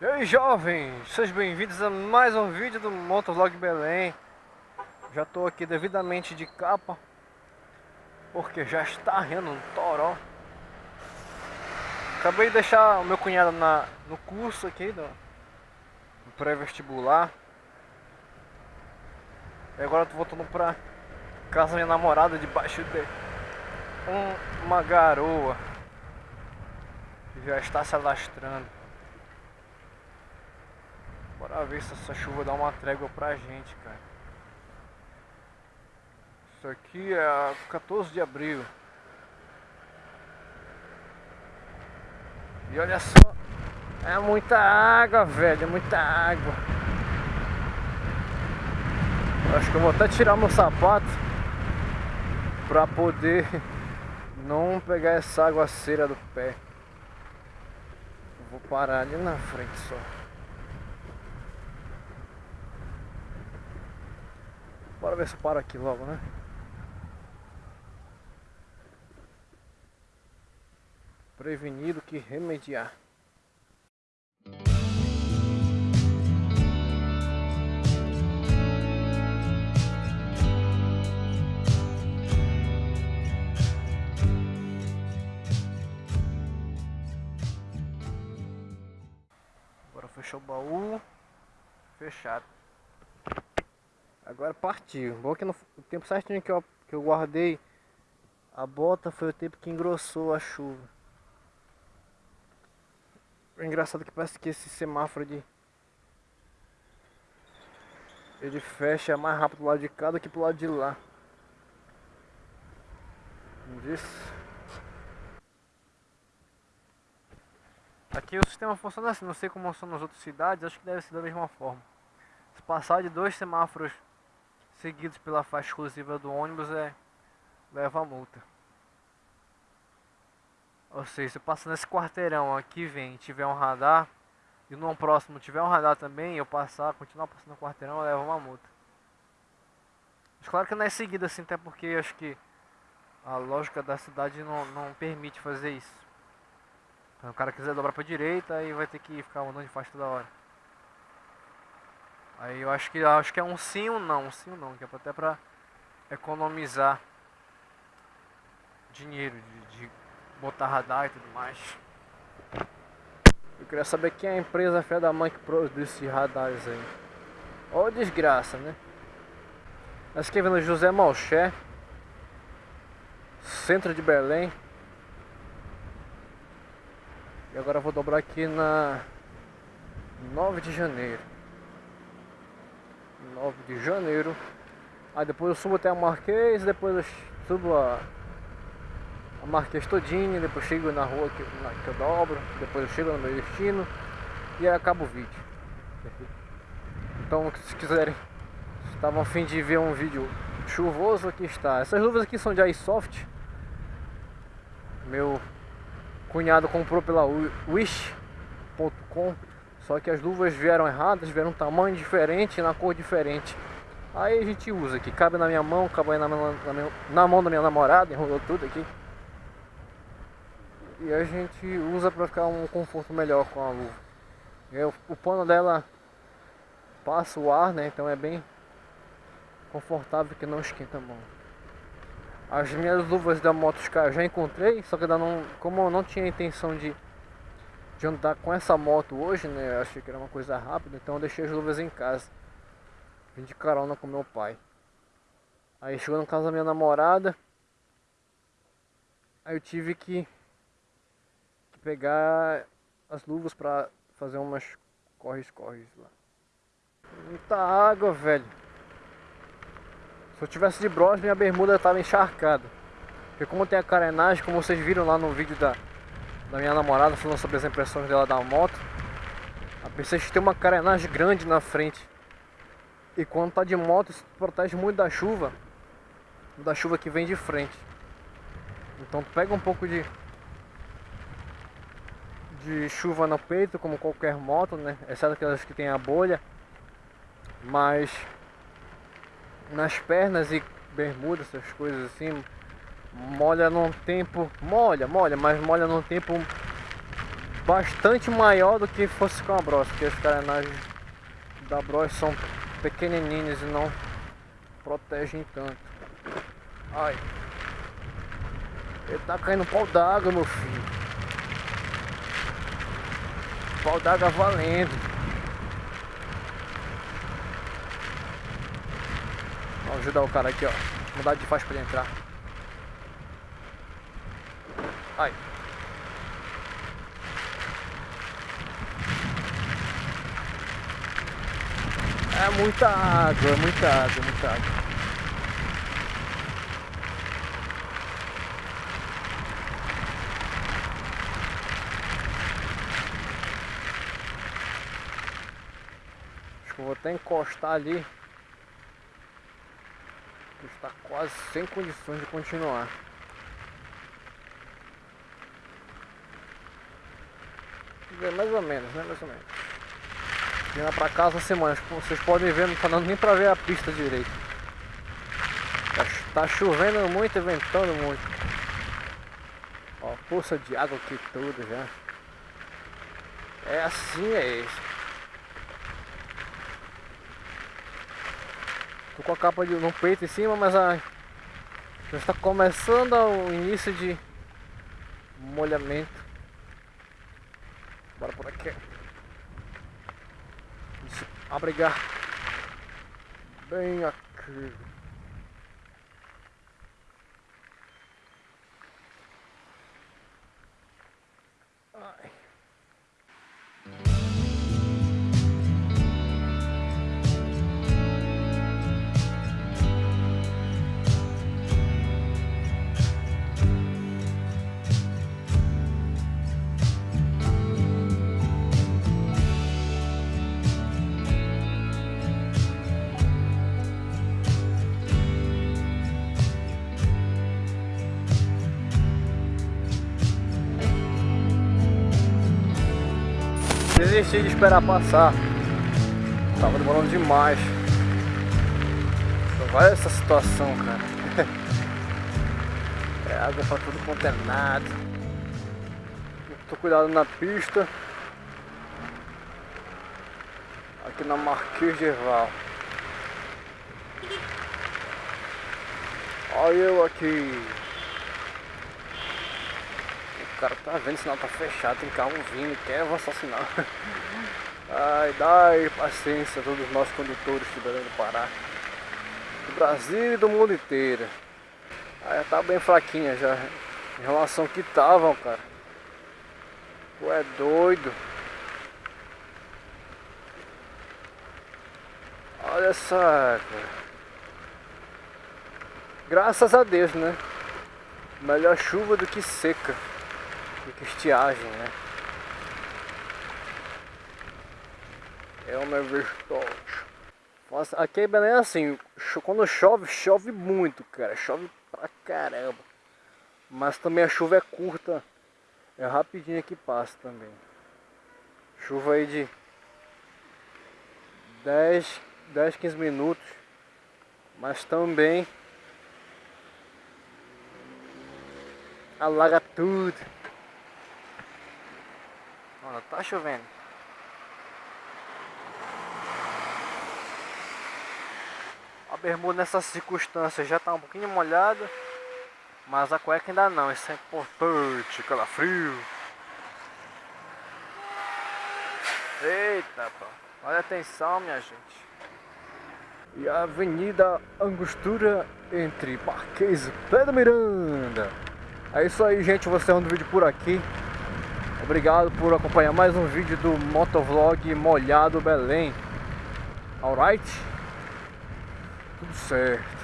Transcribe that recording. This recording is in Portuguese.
E aí jovens, sejam bem-vindos a mais um vídeo do Motovlog Belém. Já estou aqui devidamente de capa Porque já está rindo um toró. Acabei de deixar o meu cunhado na, no curso aqui do, do pré-vestibular. E agora estou voltando para casa da minha namorada debaixo de um, uma garoa. Que já está se alastrando Bora ver se essa chuva dá uma trégua pra gente, cara. Isso aqui é 14 de abril. E olha só, é muita água, velho, é muita água. Acho que eu vou até tirar meu sapato pra poder não pegar essa aguaceira do pé. vou parar ali na frente só. Bora ver se para aqui logo, né? Prevenido que remediar. Agora fechou o baú. Fechado. Agora partiu. Bom que no o tempo certinho que eu, que eu guardei a bota foi o tempo que engrossou a chuva. É engraçado que parece que esse semáforo de ele fecha mais rápido do lado de cá do que pro lado de lá. Isso. Aqui o sistema funciona assim, não sei como são nas outras cidades, acho que deve ser da mesma forma. Se passar de dois semáforos seguidos pela faixa exclusiva do ônibus é leva a multa. Ou seja, se passar nesse quarteirão aqui vem tiver um radar e no próximo tiver um radar também, eu passar, continuar passando no quarteirão, eu levo uma multa. Mas claro que não é seguida assim, até porque acho que a lógica da cidade não, não permite fazer isso. Então, o cara quiser dobrar para direita, aí vai ter que ficar andando de faixa toda hora. Aí eu acho que acho que é um sim ou não, um sim ou não, que é até para economizar dinheiro de, de, botar radar e tudo mais. Eu queria saber quem é a empresa fé da mãe que produz esses radares aí. Ó desgraça, né? Nós aqui vendo José Malché, centro de Belém. E agora vou dobrar aqui na 9 de janeiro. 9 de janeiro. Aí depois eu subo até a Marquês, depois eu subo a, a Marquês todinha, depois chego na rua que, na, que eu dobro, depois eu chego no meu destino e aí acaba o vídeo. Então se quiserem, estavam a fim de ver um vídeo chuvoso, aqui está. Essas luvas aqui são de iSoft. Meu cunhado comprou pela Wish.com só que as luvas vieram erradas, vieram um tamanho diferente, na cor diferente. Aí a gente usa aqui, cabe na minha mão, cabe na, na, na mão da minha namorada, enrolou tudo aqui. E a gente usa para ficar um conforto melhor com a luva. E o, pano dela passa o ar, né? Então é bem confortável que não esquenta a mão. As minhas luvas da Motoscar eu já encontrei, só que ainda não, como eu não tinha intenção de de andar com essa moto hoje, né? Eu achei que era uma coisa rápida, então eu deixei as luvas em casa. Vim de carona com meu pai. Aí chegou na casa da minha namorada. Aí eu tive que, que pegar as luvas pra fazer umas corres-corres lá. Muita água, velho. Se eu tivesse de bros, minha bermuda tava encharcada. Porque como tem a carenagem, como vocês viram lá no vídeo da, da minha namorada falando sobre as impressões dela da moto. A P6 tem uma carenagem grande na frente. E quando tá de moto, isso protege muito da chuva. Da chuva que vem de frente. Então pega um pouco de de chuva no peito, como qualquer moto, né? Exceto aquelas que tem a bolha. Mas nas pernas e bermudas, essas coisas assim, molha num tempo, molha, molha, mas molha num tempo bastante maior do que fosse com a Bros, porque as carenagens da Bros são pequenininhas e não protegem tanto. Ai. Ele tá caindo pau d'água, meu filho. Pau d'água valendo. Vamos ajudar o cara aqui, ó. Mudar de faixa pra ele entrar. Ai. É muita água, é muita água, muita água. Acho que vou até encostar ali. Está quase sem condições de continuar. Mais ou menos, né? Mais ou menos. Vindo pra casa uma semana, vocês podem ver, não tá dando nem pra ver a pista direito. Tá, tá chovendo muito e ventando muito. Ó, poça de água aqui tudo já. É assim, é isso. Tô com a capa de, no peito em cima, mas a, já está começando o início de molhamento. Bora por aqui. Se abrigar bem aqui. Ai. Desisti de esperar passar. Tava demorando demais. Olha essa situação, cara. É água pra tudo quanto é nada. Tô cuidado na pista. Aqui na Marquês de Val. Olha eu aqui cara tá vendo, o sinal tá fechado, tem carro vindo, quer avançar o sinal. Ai, dai paciência a todos nós condutores de Belém do Pará. Do Brasil e do mundo inteiro. Aí tá bem fraquinha já. Em relação ao que estavam, cara. Tu é doido. Olha essa, cara. Graças a Deus, né? Melhor chuva do que seca que estiagem, né? É virtuoso. Nossa, aqui em Belém é assim, quando chove, chove muito, cara. Chove pra caramba. Mas também a chuva é curta. É rapidinho que passa também. Chuva aí de 10, 10 15 minutos. Mas também alaga tudo. Olha, tá chovendo. A bermuda nessas circunstâncias já tá um pouquinho molhada. Mas a cueca ainda não, isso é importante, calafrio. Eita, pô. Olha atenção, minha gente. E a Avenida Angostura entre Marquês e Pedro Miranda. É isso aí, gente. Vou encerrando o vídeo por aqui. Obrigado por acompanhar mais um vídeo do Motovlog Molhado Belém. Alright? Tudo certo.